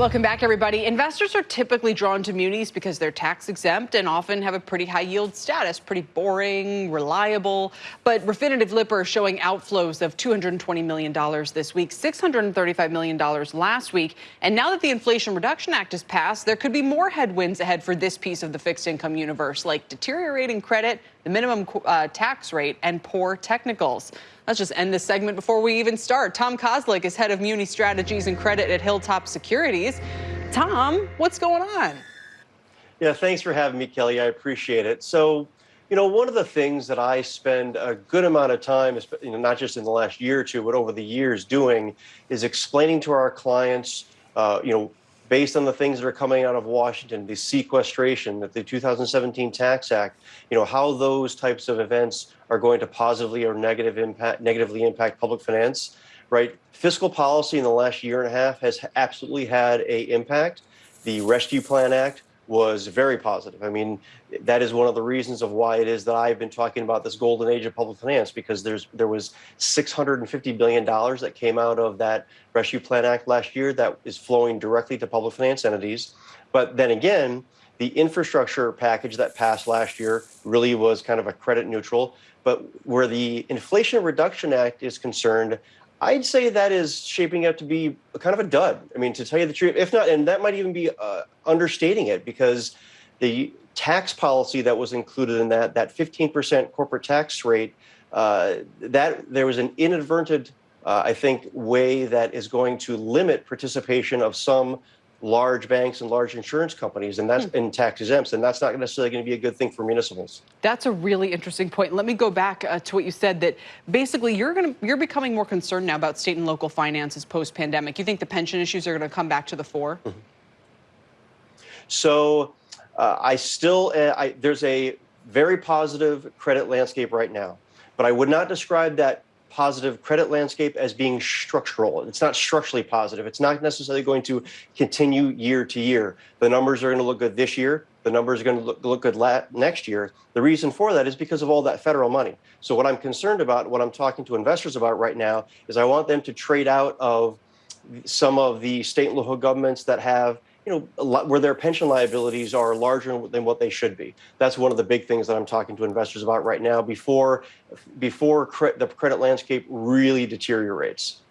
Welcome back, everybody. Investors are typically drawn to munis because they're tax exempt and often have a pretty high yield status, pretty boring, reliable. But Refinitiv Lipper is showing outflows of $220 million this week, $635 million last week. And now that the Inflation Reduction Act is passed, there could be more headwinds ahead for this piece of the fixed income universe, like deteriorating credit, the minimum uh, tax rate, and poor technicals. Let's just end this segment before we even start. Tom Kozlik is head of Muni Strategies and Credit at Hilltop Securities. Tom, what's going on? Yeah, thanks for having me, Kelly. I appreciate it. So, you know, one of the things that I spend a good amount of time, you know, not just in the last year or two, but over the years doing, is explaining to our clients, uh, you know, based on the things that are coming out of Washington, the sequestration, that the 2017 Tax Act, you know, how those types of events are going to positively or negative impact, negatively impact public finance, right? Fiscal policy in the last year and a half has absolutely had a impact. The Rescue Plan Act was very positive. I mean, that is one of the reasons of why it is that I've been talking about this golden age of public finance because there's there was 650 billion dollars that came out of that Rescue Plan Act last year that is flowing directly to public finance entities. But then again, the infrastructure package that passed last year really was kind of a credit neutral. But where the Inflation Reduction Act is concerned, I'd say that is shaping up to be kind of a dud. I mean, to tell you the truth, if not, and that might even be uh, understating it because the tax policy that was included in that, that 15% corporate tax rate, uh, that there was an inadvertent, uh, I think, way that is going to limit participation of some large banks and large insurance companies, and that's in tax exempts, and that's not necessarily going to be a good thing for municipals. That's a really interesting point. Let me go back uh, to what you said that basically you're going to you're becoming more concerned now about state and local finances post pandemic. You think the pension issues are going to come back to the fore? Mm -hmm. So uh, I still uh, I, there's a very positive credit landscape right now, but I would not describe that positive credit landscape as being structural. It's not structurally positive. It's not necessarily going to continue year to year. The numbers are going to look good this year. The numbers are going to look, look good next year. The reason for that is because of all that federal money. So what I'm concerned about, what I'm talking to investors about right now, is I want them to trade out of some of the state and local governments that have you know, where their pension liabilities are larger than what they should be. That's one of the big things that I'm talking to investors about right now before, before cre the credit landscape really deteriorates.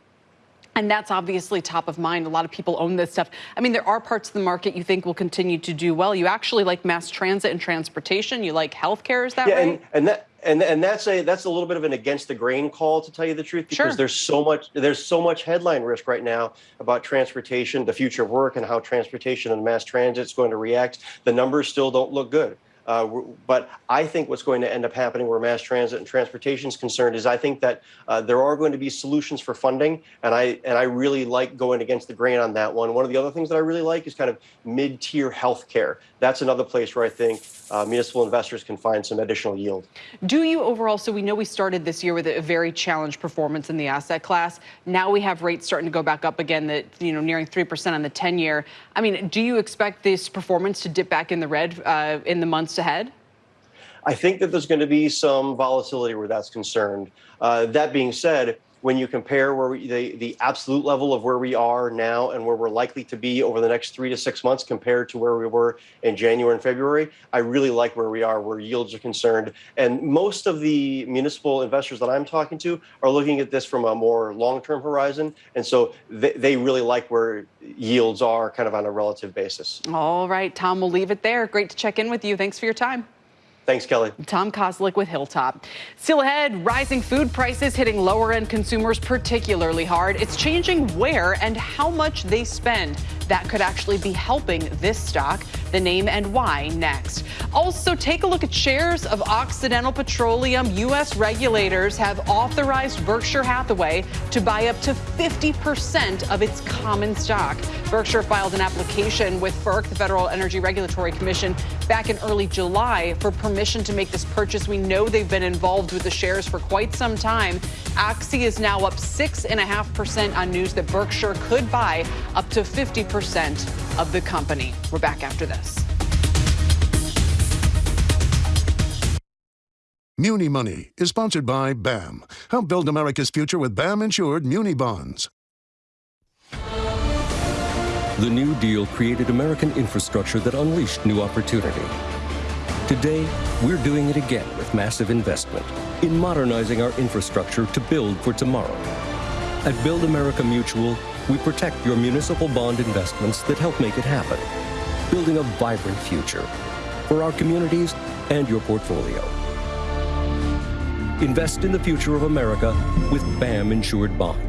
And that's obviously top of mind. A lot of people own this stuff. I mean, there are parts of the market you think will continue to do well. You actually like mass transit and transportation. You like healthcare, is that yeah, right? And, and that and and that's a that's a little bit of an against the grain call to tell you the truth because sure. there's so much there's so much headline risk right now about transportation, the future of work, and how transportation and mass transit is going to react. The numbers still don't look good. Uh, but I think what's going to end up happening where mass transit and transportation is concerned is I think that uh, there are going to be solutions for funding, and I and I really like going against the grain on that one. One of the other things that I really like is kind of mid-tier healthcare. That's another place where I think uh, municipal investors can find some additional yield. Do you overall? So we know we started this year with a very challenged performance in the asset class. Now we have rates starting to go back up again, that you know nearing three percent on the ten-year. I mean, do you expect this performance to dip back in the red uh, in the months ahead? I think that there's going to be some volatility where that's concerned. Uh, that being said, when you compare where we, the, the absolute level of where we are now and where we're likely to be over the next three to six months compared to where we were in January and February, I really like where we are, where yields are concerned. And most of the municipal investors that I'm talking to are looking at this from a more long-term horizon. And so they, they really like where yields are kind of on a relative basis. All right, Tom, we'll leave it there. Great to check in with you. Thanks for your time. Thanks, Kelly. Tom Kozlik with Hilltop. Still ahead, rising food prices hitting lower end consumers particularly hard. It's changing where and how much they spend. That could actually be helping this stock. The name and why next. Also, take a look at shares of Occidental Petroleum. U.S. regulators have authorized Berkshire Hathaway to buy up to 50% of its common stock. Berkshire filed an application with FERC, the Federal Energy Regulatory Commission, back in early July for permission to make this purchase. We know they've been involved with the shares for quite some time. Oxy is now up 6.5% on news that Berkshire could buy up to 50% of the company. We're back after this. Muni Money is sponsored by BAM. Help build America's future with BAM insured Muni bonds. The New Deal created American infrastructure that unleashed new opportunity. Today, we're doing it again with massive investment in modernizing our infrastructure to build for tomorrow. At Build America Mutual, we protect your municipal bond investments that help make it happen, building a vibrant future for our communities and your portfolio. Invest in the future of America with BAM insured bonds.